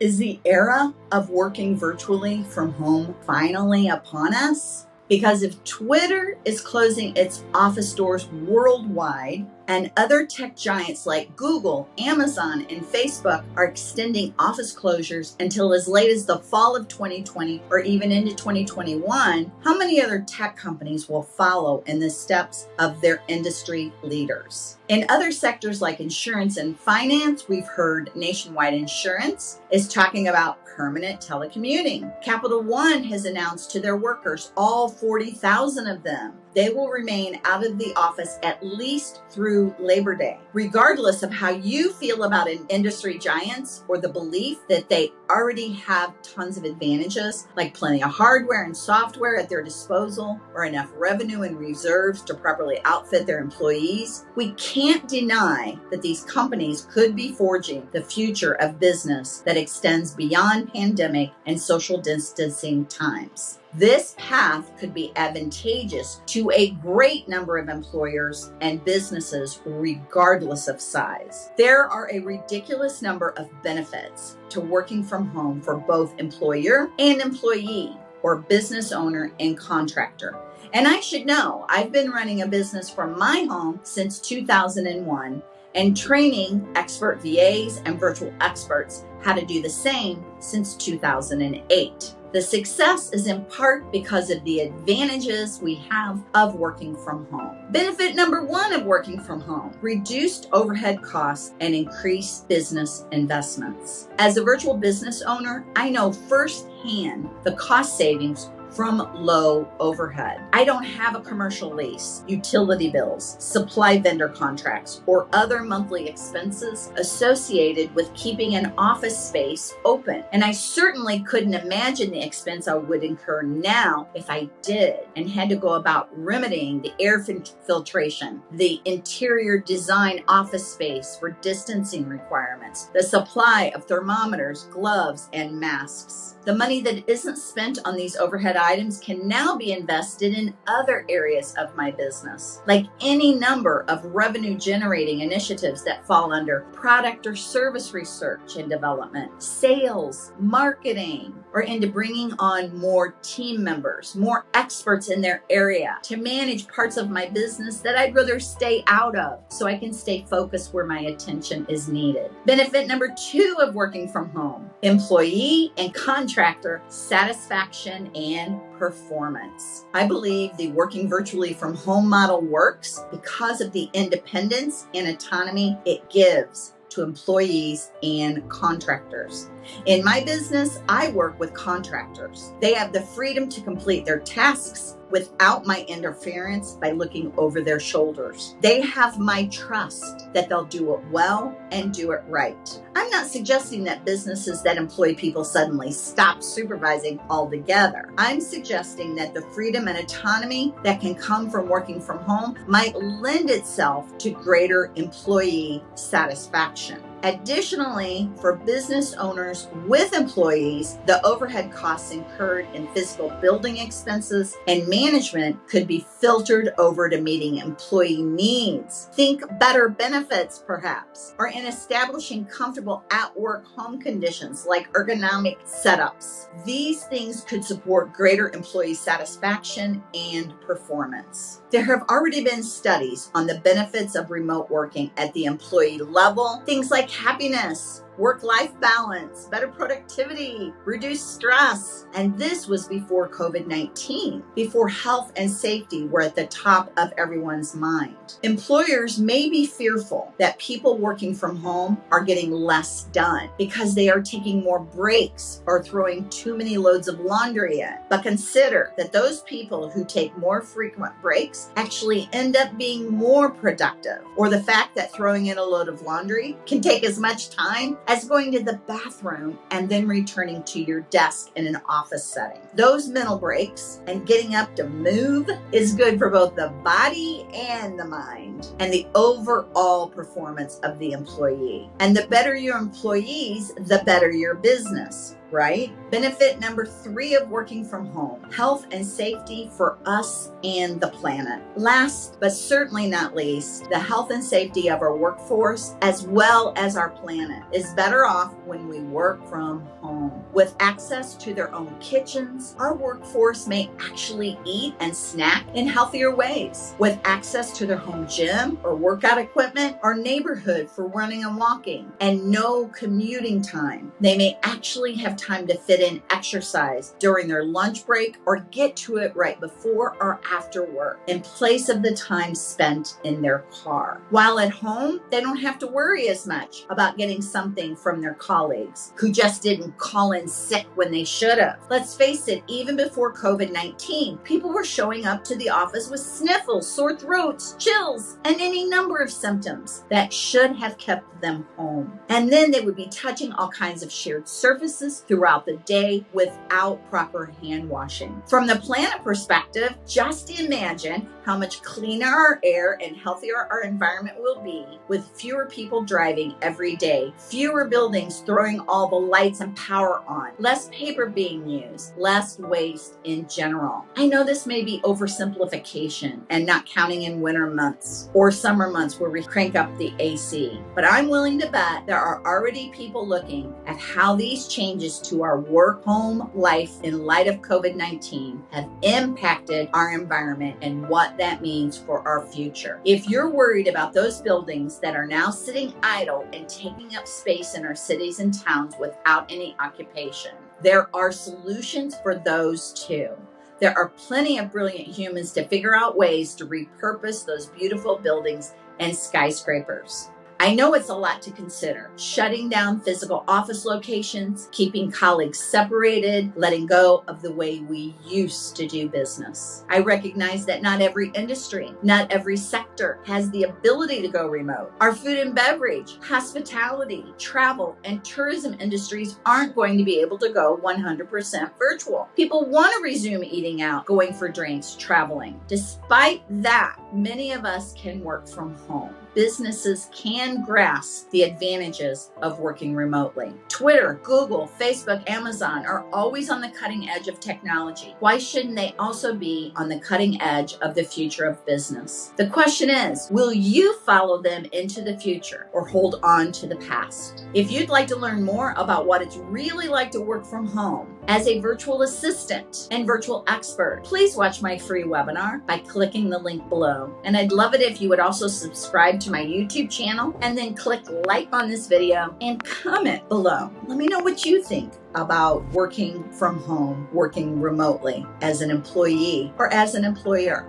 Is the era of working virtually from home finally upon us? Because if Twitter is closing its office doors worldwide, and other tech giants like Google, Amazon, and Facebook are extending office closures until as late as the fall of 2020 or even into 2021, how many other tech companies will follow in the steps of their industry leaders? In other sectors like insurance and finance, we've heard Nationwide Insurance is talking about permanent telecommuting. Capital One has announced to their workers, all 40,000 of them, they will remain out of the office at least through Labor Day. Regardless of how you feel about an industry giants or the belief that they already have tons of advantages, like plenty of hardware and software at their disposal or enough revenue and reserves to properly outfit their employees, we can't deny that these companies could be forging the future of business that extends beyond pandemic and social distancing times. This path could be advantageous to a great number of employers and businesses, regardless of size. There are a ridiculous number of benefits to working from home for both employer and employee, or business owner and contractor. And I should know, I've been running a business from my home since 2001 and training expert VAs and virtual experts how to do the same since 2008. The success is in part because of the advantages we have of working from home. Benefit number one of working from home, reduced overhead costs and increased business investments. As a virtual business owner, I know firsthand the cost savings from low overhead. I don't have a commercial lease, utility bills, supply vendor contracts, or other monthly expenses associated with keeping an office space open. And I certainly couldn't imagine the expense I would incur now if I did and had to go about remedying the air filtration, the interior design office space for distancing requirements, the supply of thermometers, gloves, and masks. The money that isn't spent on these overhead items can now be invested in other areas of my business, like any number of revenue generating initiatives that fall under product or service research and development, sales, marketing, or into bringing on more team members, more experts in their area to manage parts of my business that I'd rather stay out of so I can stay focused where my attention is needed. Benefit number two of working from home, employee and contractor satisfaction and performance. I believe the working virtually from home model works because of the independence and autonomy it gives to employees and contractors. In my business, I work with contractors. They have the freedom to complete their tasks without my interference by looking over their shoulders. They have my trust that they'll do it well and do it right. I'm not suggesting that businesses that employ people suddenly stop supervising altogether. I'm suggesting that the freedom and autonomy that can come from working from home might lend itself to greater employee satisfaction. Additionally, for business owners with employees, the overhead costs incurred in physical building expenses and management could be filtered over to meeting employee needs. Think better benefits, perhaps, or in establishing comfortable at work home conditions like ergonomic setups. These things could support greater employee satisfaction and performance. There have already been studies on the benefits of remote working at the employee level, things like happiness, work life balance, better productivity, reduced stress. And this was before COVID 19, before health and safety were at the top of everyone's mind. Employers may be fearful that people working from home are getting less done because they are taking more breaks or throwing too many loads of laundry in. But consider that those people who take more frequent breaks actually end up being more productive, or the fact that throwing in a load of laundry can take as much time as going to the bathroom and then returning to your desk in an office setting. Those mental breaks and getting up to move is good for both the body and the mind and the overall performance of the employee. And the better your employees, the better your business. Right? Benefit number three of working from home health and safety for us and the planet. Last but certainly not least, the health and safety of our workforce as well as our planet is better off when we work from home. With access to their own kitchens, our workforce may actually eat and snack in healthier ways. With access to their home gym or workout equipment, our neighborhood for running and walking, and no commuting time, they may actually have time to fit in exercise during their lunch break or get to it right before or after work in place of the time spent in their car. While at home, they don't have to worry as much about getting something from their colleagues who just didn't call in sick when they should have. Let's face it, even before COVID 19, people were showing up to the office with sniffles, sore throats, chills, and any number of symptoms that should have kept them home. And then they would be touching all kinds of shared surfaces throughout the day without proper hand washing. From the planet perspective, just imagine how much cleaner our air and healthier our environment will be with fewer people driving every day, fewer buildings throwing all the lights and power on, less paper being used, less waste in general. I know this may be oversimplification and not counting in winter months or summer months where we crank up the AC, but I'm willing to bet there are already people looking at how these changes to our work home life in light of COVID 19 have impacted our environment and what that means for our future. If you're worried about those buildings that are now sitting idle and taking up space in our cities and towns without any occupation, there are solutions for those too. There are plenty of brilliant humans to figure out ways to repurpose those beautiful buildings and skyscrapers. I know it's a lot to consider. Shutting down physical office locations, keeping colleagues separated, letting go of the way we used to do business. I recognize that not every industry, not every sector has the ability to go remote. Our food and beverage, hospitality, travel, and tourism industries aren't going to be able to go 100% virtual. People want to resume eating out, going for drinks, traveling. Despite that, many of us can work from home businesses can grasp the advantages of working remotely. Twitter, Google, Facebook, Amazon are always on the cutting edge of technology. Why shouldn't they also be on the cutting edge of the future of business? The question is, will you follow them into the future or hold on to the past? If you'd like to learn more about what it's really like to work from home as a virtual assistant and virtual expert, please watch my free webinar by clicking the link below. And I'd love it if you would also subscribe to my YouTube channel and then click like on this video and comment below. Let me know what you think about working from home, working remotely as an employee or as an employer.